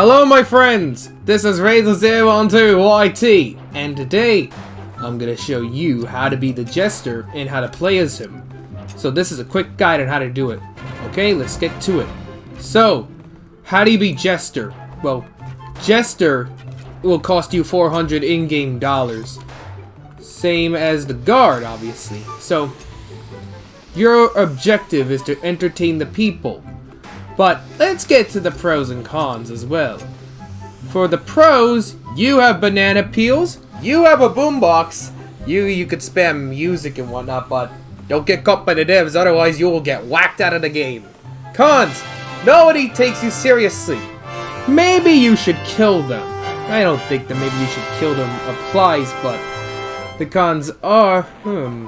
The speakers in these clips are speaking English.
Hello my friends, this is Razor012YT, and today I'm gonna show you how to be the Jester and how to play as him. So this is a quick guide on how to do it. Okay, let's get to it. So, how do you be Jester? Well, Jester will cost you 400 in-game dollars. Same as the guard, obviously. So, your objective is to entertain the people. But let's get to the pros and cons as well. For the pros, you have banana peels, you have a boombox, you you could spam music and whatnot, but don't get caught by the devs, otherwise you will get whacked out of the game. Cons, nobody takes you seriously. Maybe you should kill them. I don't think that maybe you should kill them applies, but the cons are, hmm,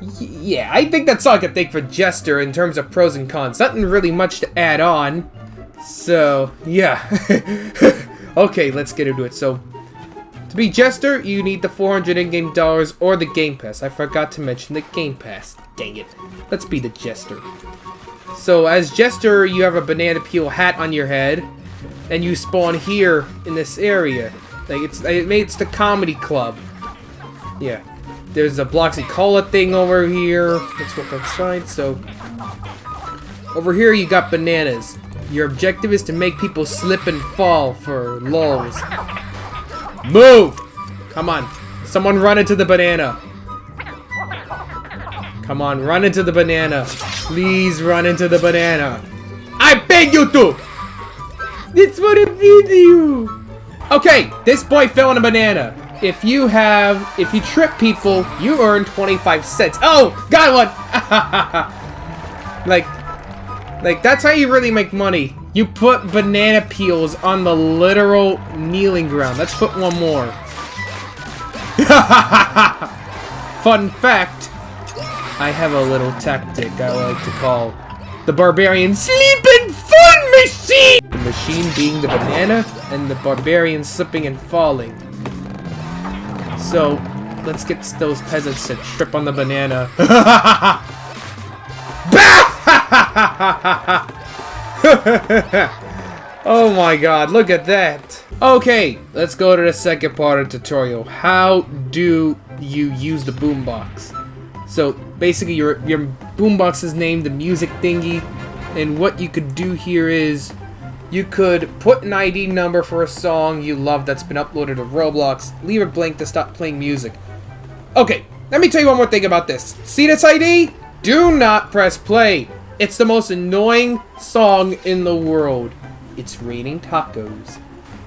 yeah, I think that's all I can think for Jester in terms of pros and cons. Nothing really much to add on. So, yeah. okay, let's get into it. So, to be Jester, you need the 400 in-game dollars or the Game Pass. I forgot to mention the Game Pass. Dang it. Let's be the Jester. So, as Jester, you have a banana peel hat on your head. And you spawn here in this area. Like, it's, it's the comedy club. Yeah. There's a Bloxy Cola thing over here. Let's look outside. So, over here you got bananas. Your objective is to make people slip and fall for lulls. Move! Come on. Someone run into the banana. Come on, run into the banana. Please run into the banana. I beg you to! It's for the video! Okay, this boy fell on a banana if you have, if you trip people, you earn 25 cents. Oh, got one! like, like, that's how you really make money. You put banana peels on the literal kneeling ground. Let's put one more. Fun fact, I have a little tactic I like to call the Barbarian Sleeping Fun Machine! The machine being the banana, and the Barbarian slipping and falling. So, let's get those peasants to trip on the banana. oh my god, look at that. Okay, let's go to the second part of the tutorial. How do you use the boombox? So, basically your, your boombox is named the music thingy, and what you could do here is you could put an ID number for a song you love that's been uploaded to Roblox, leave it blank to stop playing music. Okay, let me tell you one more thing about this. See this ID? Do not press play. It's the most annoying song in the world. It's raining tacos.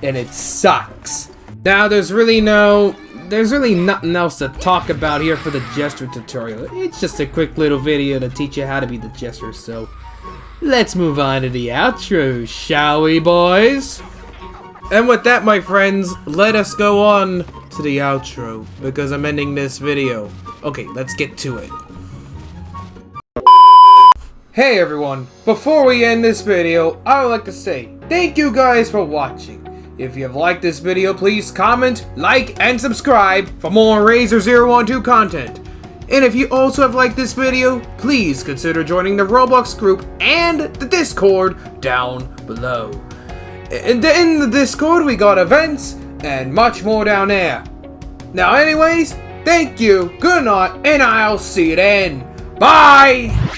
And it sucks. Now, there's really no... There's really nothing else to talk about here for the Jester tutorial. It's just a quick little video to teach you how to be the Jester, so... Let's move on to the outro, shall we, boys? And with that, my friends, let us go on to the outro, because I'm ending this video. Okay, let's get to it. Hey everyone, before we end this video, I would like to say thank you guys for watching. If you have liked this video, please comment, like, and subscribe for more Razor012 content. And if you also have liked this video, please consider joining the Roblox group and the Discord down below. And in the Discord, we got events and much more down there. Now anyways, thank you, good night, and I'll see you then. Bye!